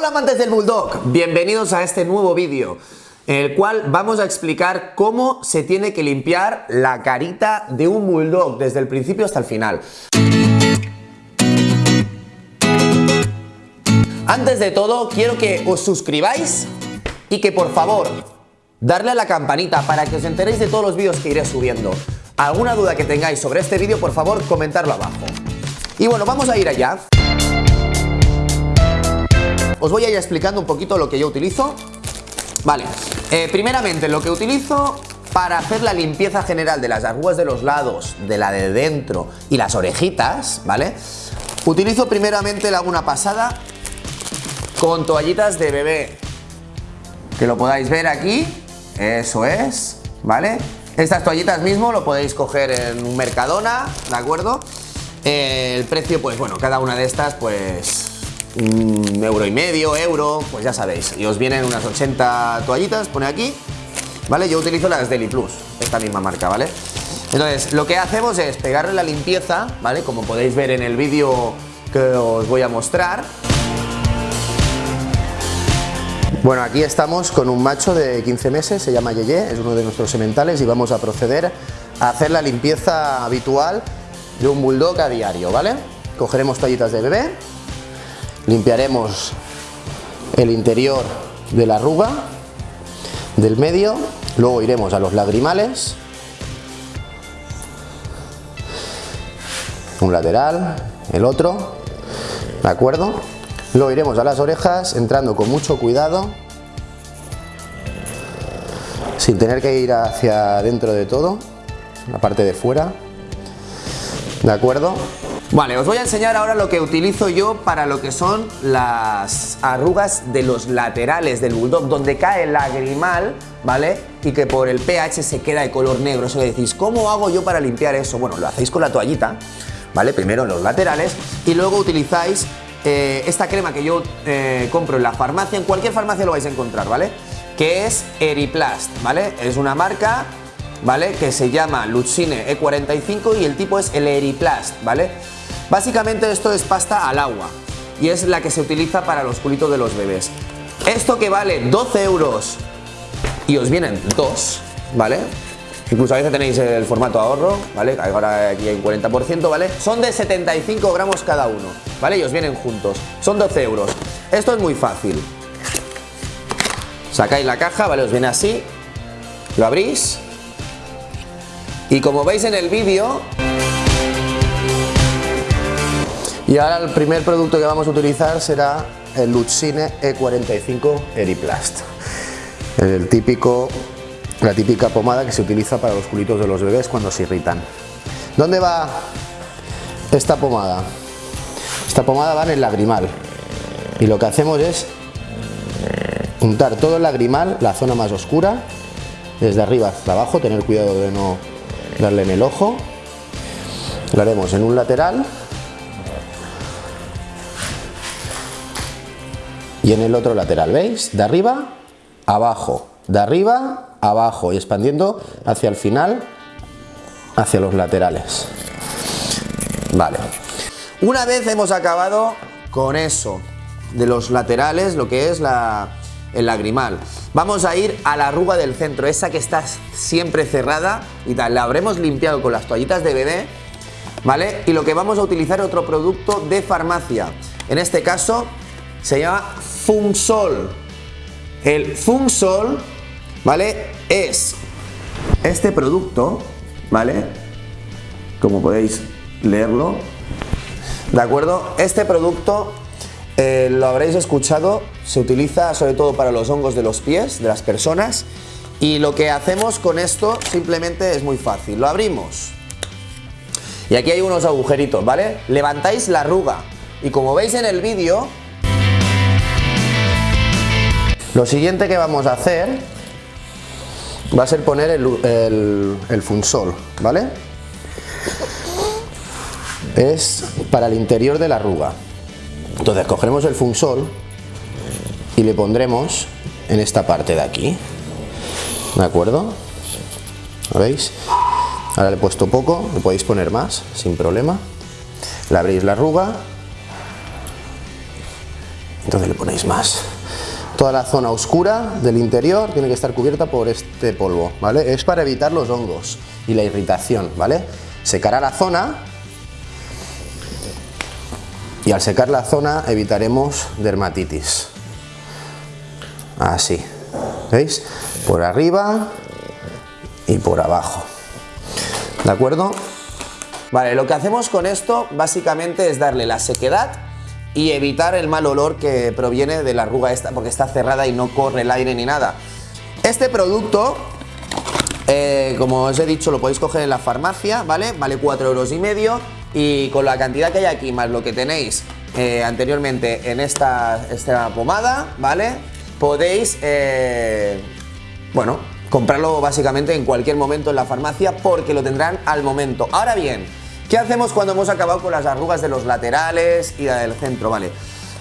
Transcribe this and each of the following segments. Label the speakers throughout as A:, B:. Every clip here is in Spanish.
A: Hola amantes del Bulldog, bienvenidos a este nuevo vídeo en el cual vamos a explicar cómo se tiene que limpiar la carita de un Bulldog desde el principio hasta el final. Antes de todo, quiero que os suscribáis y que por favor, darle a la campanita para que os enteréis de todos los vídeos que iré subiendo. Alguna duda que tengáis sobre este vídeo, por favor, comentarlo abajo. Y bueno, vamos a ir allá. Os voy a ir explicando un poquito lo que yo utilizo. Vale, eh, primeramente lo que utilizo para hacer la limpieza general de las arrugas de los lados, de la de dentro y las orejitas, ¿vale? Utilizo primeramente la una pasada con toallitas de bebé. Que lo podáis ver aquí, eso es, ¿vale? Estas toallitas mismo lo podéis coger en un Mercadona, ¿de acuerdo? Eh, el precio, pues bueno, cada una de estas, pues euro y medio, euro, pues ya sabéis. Y os vienen unas 80 toallitas, pone aquí, ¿vale? Yo utilizo las Deli Plus, esta misma marca, ¿vale? Entonces, lo que hacemos es pegarle la limpieza, ¿vale? Como podéis ver en el vídeo que os voy a mostrar. Bueno, aquí estamos con un macho de 15 meses, se llama Yeye, es uno de nuestros sementales y vamos a proceder a hacer la limpieza habitual de un bulldog a diario, ¿vale? Cogeremos toallitas de bebé, limpiaremos el interior de la arruga del medio luego iremos a los lagrimales. Un lateral el otro de acuerdo luego iremos a las orejas entrando con mucho cuidado sin tener que ir hacia dentro de todo la parte de fuera de acuerdo Vale, os voy a enseñar ahora lo que utilizo yo para lo que son las arrugas de los laterales del Bulldog, donde cae el lagrimal, ¿vale? Y que por el pH se queda de color negro. Eso decís, ¿cómo hago yo para limpiar eso? Bueno, lo hacéis con la toallita, ¿vale? Primero en los laterales y luego utilizáis eh, esta crema que yo eh, compro en la farmacia, en cualquier farmacia lo vais a encontrar, ¿vale? Que es Eriplast, ¿vale? Es una marca ¿vale? Que se llama Luxine E45 y el tipo es el Eriplast, ¿vale? Básicamente esto es pasta al agua y es la que se utiliza para los culitos de los bebés. Esto que vale 12 euros y os vienen dos, ¿vale? Incluso a veces tenéis el formato ahorro, ¿vale? Ahora aquí hay un 40%, ¿vale? Son de 75 gramos cada uno, ¿vale? Y os vienen juntos. Son 12 euros. Esto es muy fácil. Sacáis la caja, ¿vale? Os viene así. Lo abrís. Y como veis en el vídeo, y ahora el primer producto que vamos a utilizar será el Luxine E45 Eriplast. El típico, la típica pomada que se utiliza para los culitos de los bebés cuando se irritan. ¿Dónde va esta pomada? Esta pomada va en el lagrimal. Y lo que hacemos es untar todo el lagrimal, la zona más oscura, desde arriba hasta abajo, tener cuidado de no darle en el ojo. Lo haremos en un lateral y en el otro lateral, ¿veis? De arriba, abajo, de arriba, abajo y expandiendo hacia el final, hacia los laterales. Vale. Una vez hemos acabado con eso de los laterales, lo que es la, el lagrimal. Vamos a ir a la arruga del centro, esa que está siempre cerrada y tal. La habremos limpiado con las toallitas de bebé, ¿vale? Y lo que vamos a utilizar es otro producto de farmacia. En este caso se llama Fumsol. El Fumsol, ¿vale? Es este producto, ¿vale? Como podéis leerlo, ¿de acuerdo? Este producto, eh, lo habréis escuchado, se utiliza sobre todo para los hongos de los pies de las personas y lo que hacemos con esto simplemente es muy fácil. Lo abrimos y aquí hay unos agujeritos, ¿vale? Levantáis la arruga y como veis en el vídeo lo siguiente que vamos a hacer va a ser poner el, funsol, ¿vale? Es para el interior de la arruga. Entonces cogeremos el funsol y le pondremos en esta parte de aquí. ¿De acuerdo? ¿Lo veis? Ahora le he puesto poco, le podéis poner más, sin problema. Le abrís la arruga entonces le ponéis más. Toda la zona oscura del interior tiene que estar cubierta por este polvo, ¿vale? Es para evitar los hongos y la irritación, ¿vale? Secará la zona y al secar la zona evitaremos dermatitis. Así, ¿veis? Por arriba y por abajo. ¿De acuerdo? Vale, lo que hacemos con esto básicamente es darle la sequedad y evitar el mal olor que proviene de la arruga esta porque está cerrada y no corre el aire ni nada. Este producto, eh, como os he dicho, lo podéis coger en la farmacia, ¿vale? Vale 4 euros y medio y con la cantidad que hay aquí más lo que tenéis eh, anteriormente en esta, esta, pomada, ¿vale? Podéis, eh, bueno, comprarlo básicamente en cualquier momento en la farmacia porque lo tendrán al momento. Ahora bien, ¿qué hacemos cuando hemos acabado con las arrugas de los laterales y del centro, ¿vale?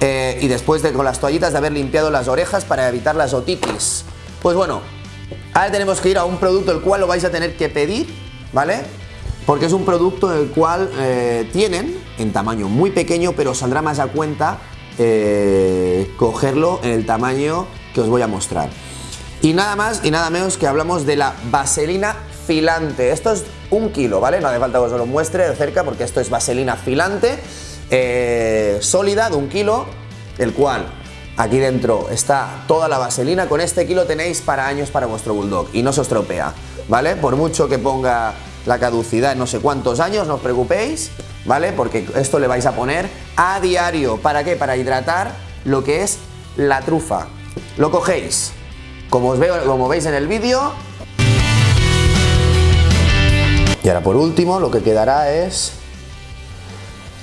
A: Eh, y después de con las toallitas de haber limpiado las orejas para evitar las otitis. Pues bueno, ahora tenemos que ir a un producto el cual lo vais a tener que pedir, ¿vale? porque es un producto el cual eh, tienen en tamaño muy pequeño, pero saldrá más a cuenta eh, cogerlo en el tamaño que os voy a mostrar. Y nada más y nada menos que hablamos de la vaselina filante. Esto es un kilo, ¿vale? No hace falta que os lo muestre de cerca porque esto es vaselina filante, eh, sólida de un kilo, el cual aquí dentro está toda la vaselina. Con este kilo tenéis para años para vuestro bulldog y no se estropea, ¿vale? Por mucho que ponga la caducidad en no sé cuántos años, no os preocupéis, ¿vale? Porque esto le vais a poner a diario. ¿Para qué? Para hidratar lo que es la trufa. Lo cogéis, como, os veo, como veis en el vídeo. Y ahora por último lo que quedará es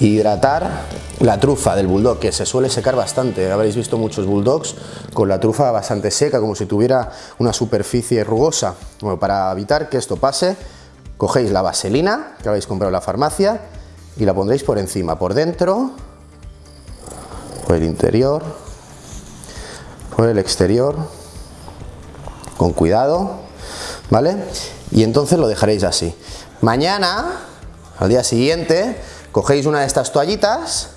A: hidratar la trufa del bulldog, que se suele secar bastante. Habréis visto muchos bulldogs con la trufa bastante seca, como si tuviera una superficie rugosa. Bueno, para evitar que esto pase, Cogéis la vaselina que habéis comprado en la farmacia y la pondréis por encima, por dentro, por el interior, por el exterior, con cuidado, ¿vale? Y entonces lo dejaréis así. Mañana, al día siguiente, cogéis una de estas toallitas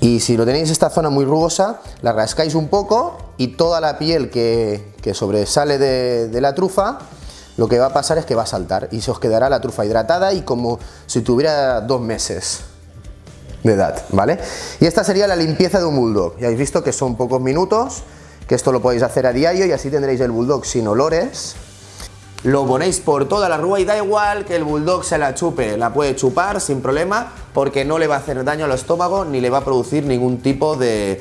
A: y si lo tenéis esta zona muy rugosa, la rascáis un poco y toda la piel que, sobresale de la trufa lo que va a pasar es que va a saltar y se os quedará la trufa hidratada y como si tuviera dos meses de edad, ¿vale? Y esta sería la limpieza de un bulldog. Ya habéis visto que son pocos minutos, que esto lo podéis hacer a diario y así tendréis el bulldog sin olores. Lo ponéis por toda la rúa y da igual que el bulldog se la chupe, la puede chupar sin problema porque no le va a hacer daño al estómago ni le va a producir ningún tipo de,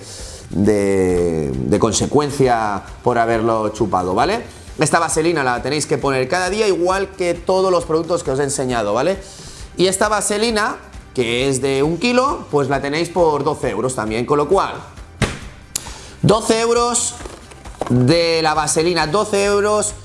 A: de, de consecuencia por haberlo chupado, ¿vale? Esta vaselina la tenéis que poner cada día igual que todos los productos que os he enseñado, ¿vale? Y esta vaselina, que es de un kilo, pues la tenéis por 12 euros también, con lo cual 12 euros de la vaselina, 12 euros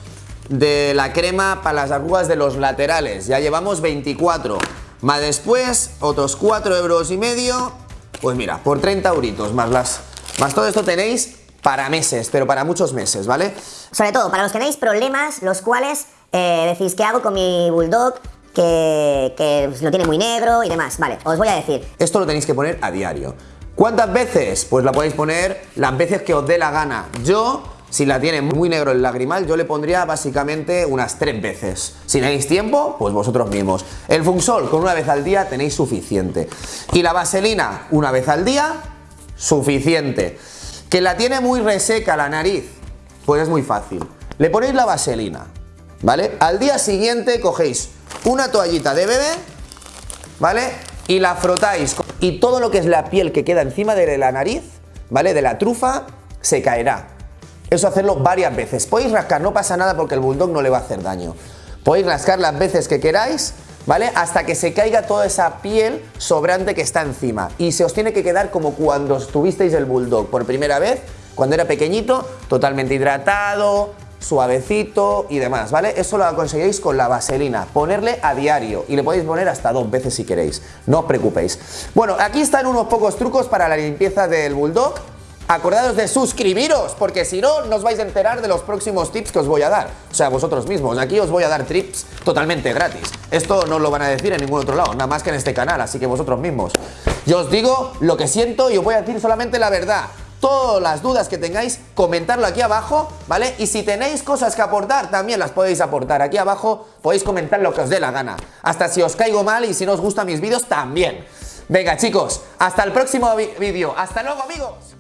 A: de la crema para las arrugas de los laterales, ya llevamos 24 más después otros 4 euros y medio pues mira, por 30 euritos más las más todo esto tenéis para meses, pero para muchos meses, ¿vale?
B: Sobre todo para los que tenéis problemas, los cuales eh, decís, ¿qué hago con mi bulldog? Que, que lo tiene muy negro y demás. Vale, os voy a decir.
A: Esto lo tenéis que poner a diario. ¿Cuántas veces? Pues la podéis poner las veces que os dé la gana. Yo, si la tiene muy negro el lagrimal, yo le pondría básicamente unas tres veces. Si tenéis tiempo, pues vosotros mismos. El Funsol, con una vez al día tenéis suficiente. Y la vaselina, una vez al día, suficiente. Que la tiene muy reseca la nariz, pues es muy fácil. Le ponéis la vaselina, ¿vale? Al día siguiente cogéis una toallita de bebé, ¿vale? Y la frotáis y todo lo que es la piel que queda encima de la nariz, ¿vale? De la trufa, se caerá. Eso hacerlo varias veces. Podéis rascar, no pasa nada porque el bulldog no le va a hacer daño. Podéis rascar las veces que queráis ¿vale? Hasta que se caiga toda esa piel sobrante que está encima. Y se os tiene que quedar como cuando tuvisteis el bulldog por primera vez, cuando era pequeñito, totalmente hidratado, suavecito y demás, ¿vale? Eso lo conseguiréis con la vaselina, ponerle a diario y le podéis poner hasta dos veces si queréis, no os preocupéis. Bueno, aquí están unos pocos trucos para la limpieza del bulldog, acordados de suscribiros, porque si no, no os vais a enterar de los próximos tips que os voy a dar. O sea, vosotros mismos. Aquí os voy a dar tips totalmente gratis. Esto no lo van a decir en ningún otro lado, nada más que en este canal, así que vosotros mismos. Yo os digo lo que siento y os voy a decir solamente la verdad. Todas las dudas que tengáis, comentarlo aquí abajo, ¿vale? Y si tenéis cosas que aportar, también las podéis aportar aquí abajo, podéis comentar lo que os dé la gana. Hasta si os caigo mal y si no os gustan mis vídeos, también. Venga chicos, hasta el próximo vídeo. Hasta luego amigos.